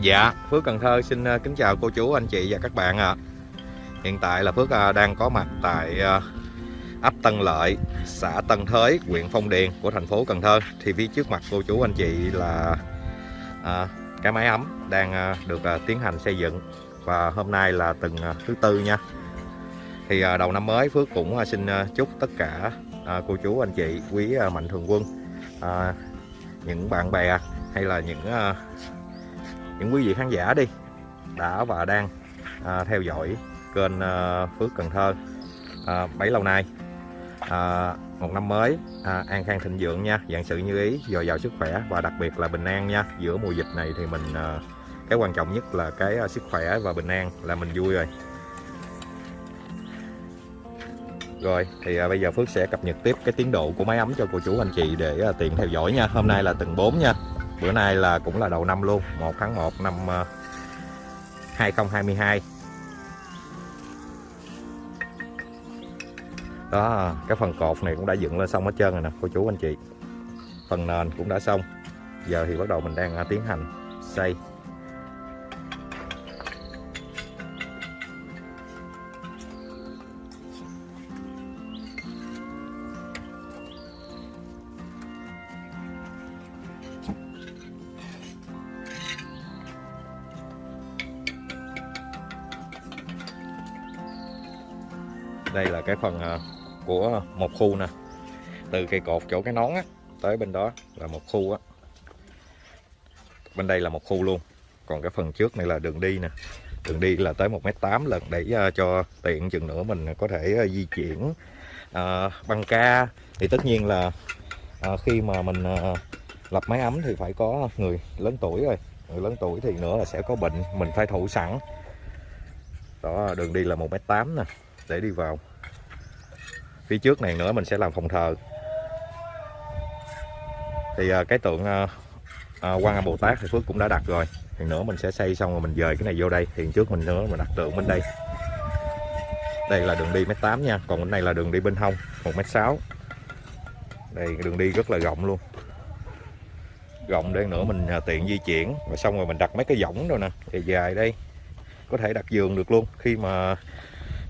Dạ, Phước Cần Thơ xin ờ, kính chào cô chú, anh chị và các bạn ạ. Hiện tại là Phước ờ, đang có mặt tại ờ, ấp Tân Lợi, xã Tân Thới, huyện Phong Điền của thành phố Cần Thơ. Thì phía trước mặt cô chú anh chị là à, cái máy ấm đang được tiến hành xây dựng và hôm nay là tuần thứ tư nha. Thì đầu năm mới Phước cũng xin chúc tất cả cô chú anh chị quý mạnh thường quân, à, những bạn bè hay là những à, những quý vị khán giả đi đã và đang à, theo dõi kênh à, Phước Cần Thơ à, bấy lâu nay. À, một năm mới à, an khang thịnh vượng nha. Dạng sự như ý dồi dào sức khỏe và đặc biệt là bình an nha. Giữa mùa dịch này thì mình à, cái quan trọng nhất là cái à, sức khỏe và bình an là mình vui rồi. Rồi thì à, bây giờ Phước sẽ cập nhật tiếp cái tiến độ của máy ấm cho cô chú anh chị để à, tiện theo dõi nha. Hôm nay là tầng 4 nha bữa nay là cũng là đầu năm luôn 1 tháng 1 năm ờ, 2022 đó, cái phần cột này cũng đã dựng lên xong hết trơn rồi nè, cô chú anh chị. Phần nền cũng đã xong. Giờ thì bắt đầu mình đang à, tiến hành xây. Cái phần ờ, của một khu nè. Từ cây cột chỗ cái nón á tới bên đó là một khu á. Bên đây là một khu luôn. Còn cái phần trước này là đường đi nè. Đường đi là tới 1m8 lần để ờ, cho tiện chừng nữa mình có thể ờ, di chuyển à, băng ca. Thì tất nhiên là à, khi mà mình à, lập máy ấm thì phải có người lớn tuổi rồi. Người lớn tuổi thì nữa là sẽ có bệnh mình phải thủ sẵn. Đó đường đi là 1m8 nè để đi vào phía trước này nữa mình sẽ làm phòng thờ. Thì à, cái tượng à, à, quan âm bồ tát thì phước cũng đã đặt rồi. Thì nữa mình sẽ xây xong rồi mình dời cái này vô đây. Thì trước mình nữa mình đặt tượng bên đây. Đây là đường đi mét tám nha. Còn bên này là đường đi bên hông một mét sáu. Đây đường đi rất là rộng luôn. Rộng để nữa mình à, tiện di chuyển. Và xong rồi mình đặt mấy cái võng rồi nè. Thì dài đây. Có thể đặt giường được luôn. Khi mà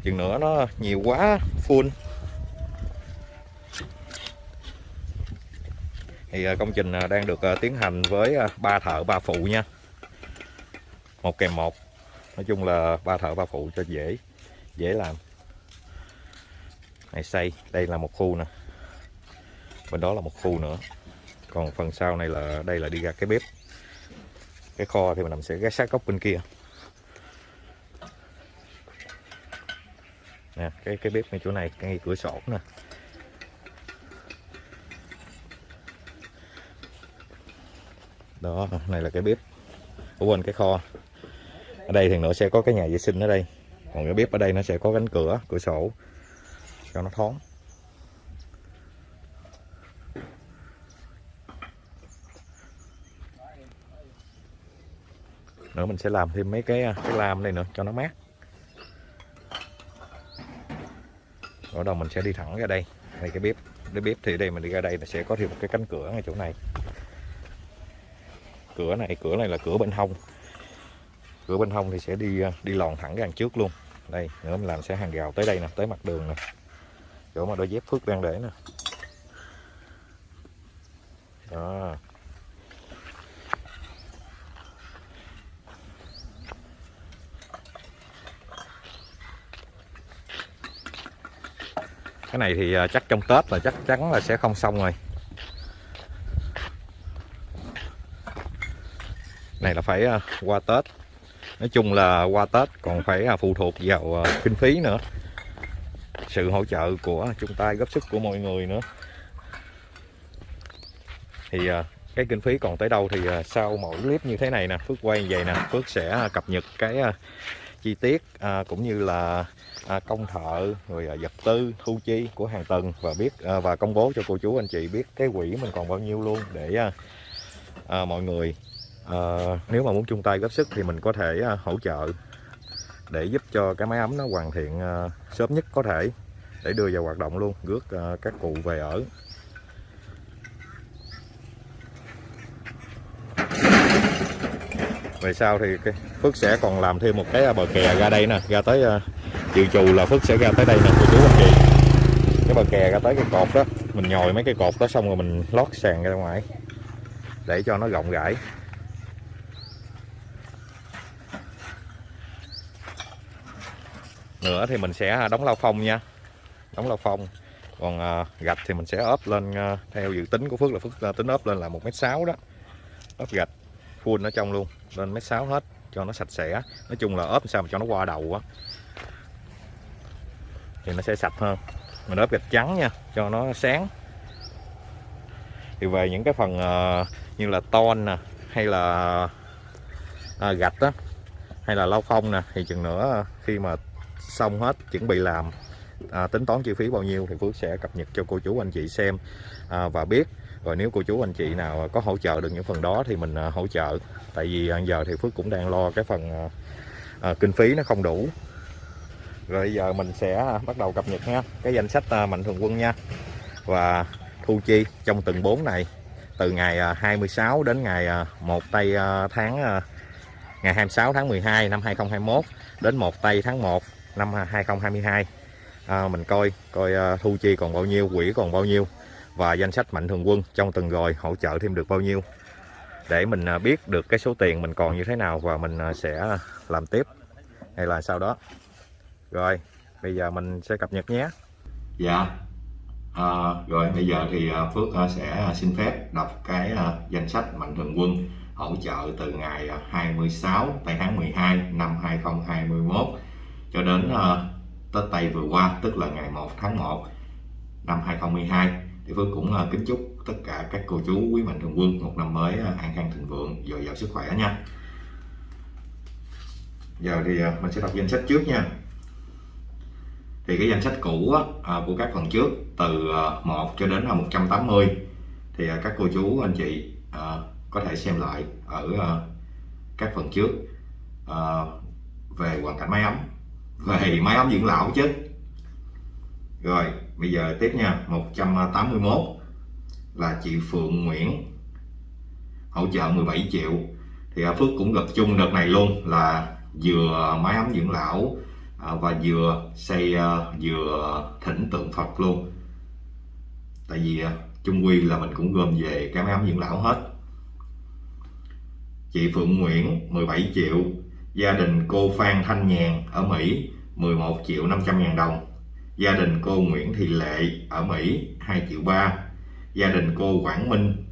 chừng nữa nó nhiều quá full. Thì à, công trình à, đang được à, tiến hành với ba thợ, ba phụ nha. Một kèm một. Nói chung là ba thợ, ba phụ cho dễ dễ làm. Này, xây. Đây là một khu nè. Bên đó là một khu nữa. Còn phần sau này là, đây là đi ra cái bếp. Cái kho thì mình nằm sẽ ghé sát góc bên kia. Nè, cái cái bếp ngay chỗ này, ngay cửa sổ nè. Đó, này là cái bếp ở bên cái kho. Ở đây thì nữa sẽ có cái nhà vệ sinh ở đây. Còn cái bếp ở đây nó sẽ có cánh cửa cửa sổ cho nó thoáng. Nữa mình sẽ làm thêm mấy cái cái lam đây nữa cho nó mát. Ở đầu mình sẽ đi thẳng ra đây. Này cái bếp cái bếp thì đây mình đi ra đây là sẽ có thêm một cái cánh cửa ngay chỗ này cửa này cửa này là cửa bên hông. Cửa bên hông thì sẽ đi à, đi lòn thẳng ra hàng trước luôn. Đây, nữa mình làm sẽ hàng rào tới đây nè, tới mặt đường nè. Chỗ mà đôi dép phước đang để nè. Đó. Cái này thì à, chắc trong Tết là chắc chắn là sẽ không xong rồi. Này là phải à, qua Tết. Nói chung là qua Tết còn phải à, phụ thuộc vào à, kinh phí nữa. Sự hỗ trợ của chung tay góp sức của mọi người nữa. Thì cái kinh phí còn tới đâu thì sau mỗi clip như thế này nè Phước quay vậy nè Phước sẽ cập nhật cái chi tiết cũng như là à, công thợ rồi à, vật tư thu chi của hàng tuần và biết à, và công bố cho cô chú anh chị biết cái quỹ mình còn bao nhiêu luôn để à, à, mọi người à, nếu mà muốn chung tay góp sức thì mình có thể à, hỗ trợ để giúp cho cái máy ấm nó hoàn thiện à, sớm nhất có thể để đưa vào hoạt động luôn rước à, các cụ về ở. Về sau thì Phước sẽ còn làm thêm một cái bờ kè ra đây nè ra tới dự trù là Phước sẽ ra tới đây nè cô chú anh chị cái bờ kè ra tới cái cột đó mình nhồi mấy cái cột đó xong rồi mình lót sàn ra ngoài để cho nó rộng rãi. Nữa thì mình sẽ à, đóng lau phong nha. Đóng lau phong. Còn à, gạch thì mình sẽ ốp lên à, theo dự tính của Phước là Phước à, tính ốp lên là một mét sáu đó. Ốp gạch full ở trong luôn lên mét sáu hết cho nó sạch sẽ. Nói chung là ốp sao mà cho nó qua đầu á thì nó sẽ sạch hơn. Mình ốp gạch trắng nha cho nó sáng. Thì về những cái phần à, như là ton nè hay là à, gạch đó, hay là lau phong nè thì chừng nữa à, khi mà xong hết chuẩn bị làm. À, tính toán chi phí bao nhiêu thì Phước sẽ cập nhật cho cô chú anh chị xem. À, và biết rồi nếu cô chú anh chị nào có hỗ trợ được những phần đó thì mình à, hỗ trợ. Tại vì à, giờ thì Phước cũng đang lo cái phần à, à, kinh phí nó không đủ. Rồi giờ mình sẽ bắt đầu cập nhật nha. Cái danh sách à, mạnh thường quân nha. Và thu chi trong từng 4 này từ ngày à, 26 đến ngày à, 1 tây à, tháng à, ngày 26 tháng 12 năm 2021 đến 1 tây tháng 1 năm 2022 à, mình coi coi à, thu chi còn bao nhiêu quỹ còn bao nhiêu và danh sách mạnh thường quân trong từng rồi hỗ trợ thêm được bao nhiêu. Để mình à, biết được cái số tiền mình còn như thế nào và mình à, sẽ làm tiếp hay là sau đó. Rồi bây giờ mình sẽ cập nhật nhé. Dạ. À, rồi bây giờ thì à, Phước à, sẽ à, xin phép đọc cái danh sách mạnh thường quân hỗ trợ từ ngày 26 tây tháng 12 năm 2021 cho đến ờ, Tết Tây vừa qua tức là ngày 1 tháng 1 năm 2012 thì Phước cũng uh, kính chúc tất cả các cô chú quý mạnh thường quân một năm mới uh, an khang thịnh vượng dồi dào sức khỏe nha. Giờ thì uh, mình sẽ đọc danh sách trước nha. Thì cái danh sách cũ á, uh, của các phần trước từ uh, 1 cho đến uh, 180 thì uh, các cô chú anh chị uh, có thể xem lại ở uh, các phần trước uh, về hoàn cảnh máy ấm về máy ấm dưỡng lão chứ. Rồi, bây giờ tiếp nha 181 là chị Phượng Nguyễn. Hỗ trợ 17 triệu. Thì à, Phước cũng gặp chung đợt này luôn là vừa máy ấm dưỡng lão à, và vừa xây à, vừa thỉnh tượng Phật luôn. Tại vì chung quy là mình cũng gom về cái máy ấm dưỡng lão hết. Chị Phượng Nguyễn 17 triệu gia đình cô Phan Thanh Nhàn ở Mỹ 11 triệu 500 ngàn đồng. Gia đình cô Nguyễn Thị Lệ ở Mỹ 2 triệu 3 gia đình cô Quảng Minh,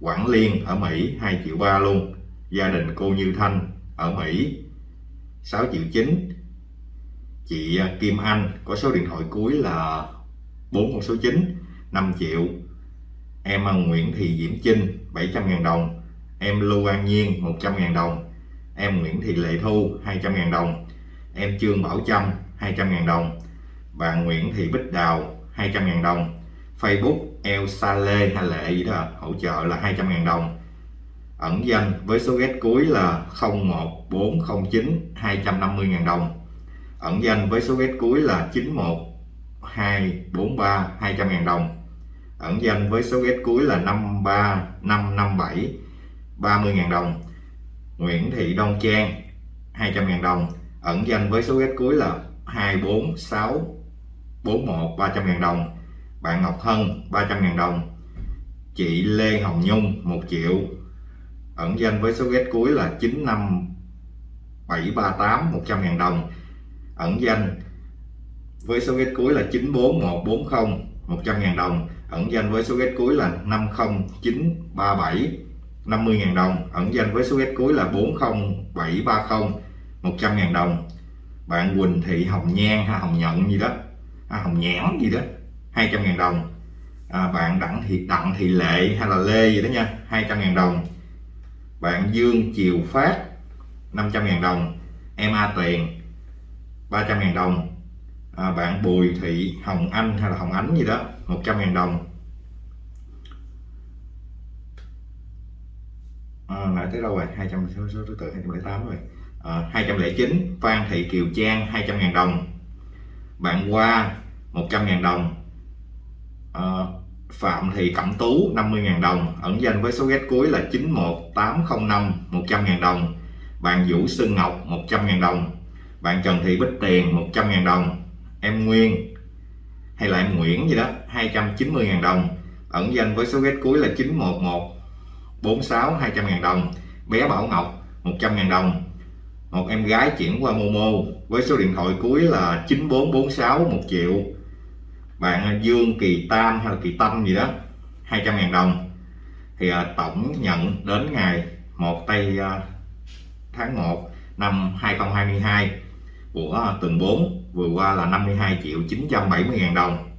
Quảng Liên ở Mỹ 2 triệu 3 luôn. Gia đình cô Như Thanh ở Mỹ 6 triệu 9 chị à, Kim Anh có số điện thoại cuối là 4 con số 9 5 triệu. Em à, Nguyễn Thị Diễm Trinh 700 ngàn đồng. Em Lưu An Nhiên 100 ngàn đồng em Nguyễn Thị Lệ Thu 200.000 đồng. Em Trương Bảo Trâm 200.000 đồng. Bạn Nguyễn Thị Bích Đào 200.000 đồng. Facebook, El Sale hay Lệ gì đó, hỗ trợ là 200.000 đồng. Ẩn danh với số ghét cuối là 01409 250.000 đồng. Ẩn danh với số ghét cuối là 91243 200.000 đồng. Ẩn danh với số ghét cuối là 53557 30.000 đồng. Nguyễn Thị Đông Trang 200.000 đồng. Ẩn danh với số ghét cuối là 24641 300.000 đồng. Bạn Ngọc Hân 300.000 đồng. Chị Lê Hồng Nhung 1 triệu. Ẩn danh với số ghét cuối là 95738 100.000 đồng. Ẩn danh với số ghét cuối là 94140 100.000 đồng. Ẩn danh với số ghét cuối là 50937 50.000 đồng ẩn danh với số ghét cuối là 40730 100.000 đồng. Bạn Quỳnh Thị Hồng Nhan hay Hồng Nhận gì đó. À, Hồng Nhãn gì đó 200.000 đồng. À, bạn Đặng Thị Đặng Thị Lệ hay là Lê gì đó nha 200.000 đồng. Bạn Dương Chiều Phát 500.000 đồng. Em A Tiền 300.000 đồng. À, bạn Bùi Thị Hồng Anh hay là Hồng Ánh gì đó 100.000 đồng. À, lại tới đâu rồi? 200 số, thứ tự 208 rồi. Ờ, à, 209 Phan Thị Kiều Trang 200.000 đồng. Bạn Hoa 100.000 đồng. À, Phạm Thị Cẩm Tú 50.000 đồng. Ẩn danh với số ghét cuối là 91805 100.000 đồng. Bạn Vũ Xuân Ngọc 100.000 đồng. Bạn Trần Thị Bích Tiền 100.000 đồng. Em Nguyên hay là em Nguyễn gì đó 290.000 đồng. Ẩn danh với số ghét cuối là 911 46 200.000 đồng. Bé Bảo Ngọc 100.000 đồng. Một em gái chuyển qua Momo với số điện thoại cuối là 9446 1 triệu. Bạn Dương Kỳ Tam hay là Kỳ Tâm gì đó 200.000 đồng. Thì à, tổng nhận đến ngày 1 tây à, tháng 1 năm 2022 của à, tuần 4 vừa qua là 52 triệu 970 ngàn đồng.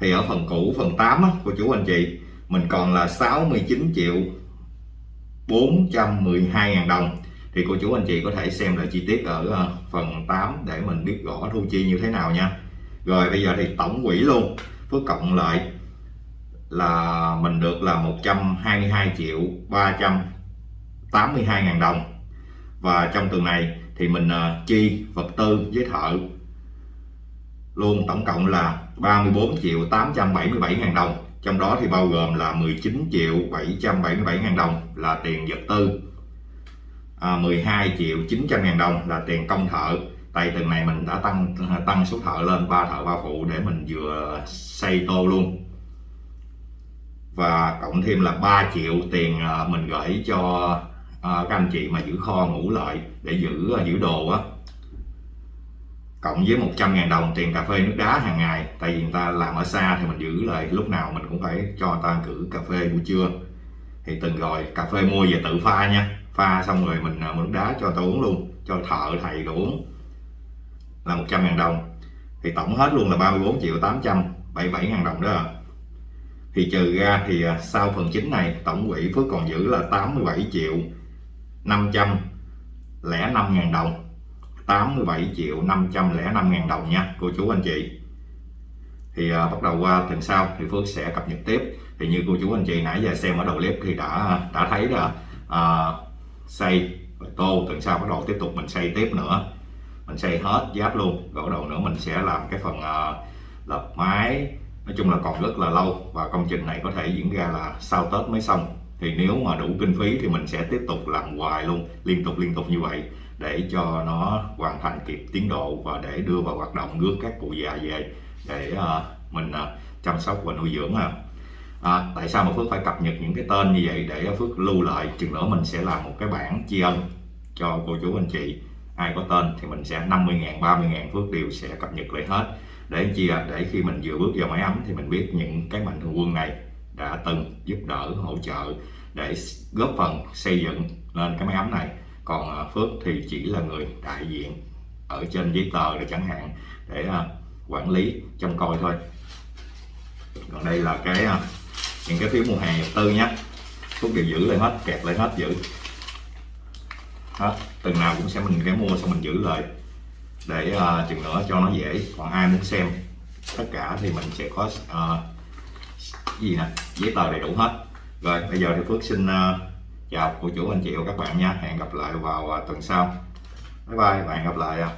Thì ở phần cũ phần 8 á, của chú anh chị mình còn là 69 triệu 412 ngàn đồng. Thì cô chú anh chị có thể xem lại chi tiết ở ờ, phần 8 để mình biết rõ thu chi như thế nào nha. Rồi, bây giờ thì tổng quỹ luôn. Phước cộng lại là mình được là 122 triệu 382 ngàn đồng. Và trong tuần này thì mình ờ, chi vật tư với thợ luôn tổng cộng là 34 triệu 877 ngàn đồng trong đó thì bao gồm là 19 triệu 777 ngàn đồng là tiền vật tư à, 12 triệu 900 ngàn đồng là tiền công thợ. Tại tuần này mình đã tăng tăng số thợ lên ba thợ ba phụ để mình vừa xây tô luôn. Và cộng thêm là 3 triệu tiền à, mình gửi cho à, các anh chị mà giữ kho ngủ lại để giữ à, giữ đồ á cộng với 100 ngàn đồng tiền cà phê nước đá hàng ngày tại vì người ta làm ở xa thì mình giữ lại lúc nào mình cũng phải cho người ta cử cà phê buổi trưa. Thì từng rồi cà phê mua về tự pha nha. Pha xong rồi mình à, mua nước đá cho tôi uống luôn cho thợ thầy đồ uống. Là 100 ngàn đồng. Thì tổng hết luôn là 34 triệu 877 ngàn đồng đó à. thì trừ ra thì à, sau phần chính này tổng quỹ Phước còn giữ là 87 triệu 500 lẻ 5 ngàn đồng. 87 triệu 505 ngàn đồng nha cô chú anh chị. Thì uh, bắt đầu qua tuần sau thì Phước sẽ cập nhật tiếp. Thì như cô chú anh chị nãy giờ xem ở đầu clip thì đã đã thấy là uh, xây tô. Tuần sau bắt đầu tiếp tục mình xây tiếp nữa. Mình xây hết giáp luôn. Rồi đầu nữa mình sẽ làm cái phần à, uh, lập mái. Nói chung là còn rất là lâu. Và công trình này có thể diễn ra là sau Tết mới xong. Thì nếu mà đủ kinh phí thì mình sẽ tiếp tục làm hoài luôn. Liên tục liên tục như vậy để cho nó hoàn thành kịp tiến độ và để đưa vào hoạt động rước các cụ già về để uh, mình uh, chăm sóc và nuôi dưỡng à. À, tại sao mà Phước phải cập nhật những cái tên như vậy để Phước lưu lại? Chừng nữa mình sẽ làm một cái bản tri ân cho cô chú anh chị. Ai có tên thì mình sẽ 50 ngàn 30 ngàn Phước đều sẽ cập nhật lại hết. Để chi à? để khi mình vừa bước vào máy ấm thì mình biết những cái mạnh thường quân này đã từng giúp đỡ hỗ trợ để góp phần xây dựng lên cái máy ấm này còn à, Phước thì chỉ là người đại diện ở trên giấy tờ để chẳng hạn để à, quản lý trông coi thôi. Còn đây là cái à, những cái phiếu mua hàng nhập tư nhé. Phước đều giữ lại hết kẹp lại hết giữ. Hết từng nào cũng sẽ mình cái mua xong mình giữ lại. Để uh, chừng nữa cho nó dễ. Còn ai muốn xem tất cả thì mình sẽ có uh, gì nè? Giấy tờ đầy đủ hết. Rồi bây giờ thì Phước xin uh, chào cô chú anh chị và các bạn nha hẹn gặp lại vào à, tuần sau bye bye và hẹn gặp lại. À.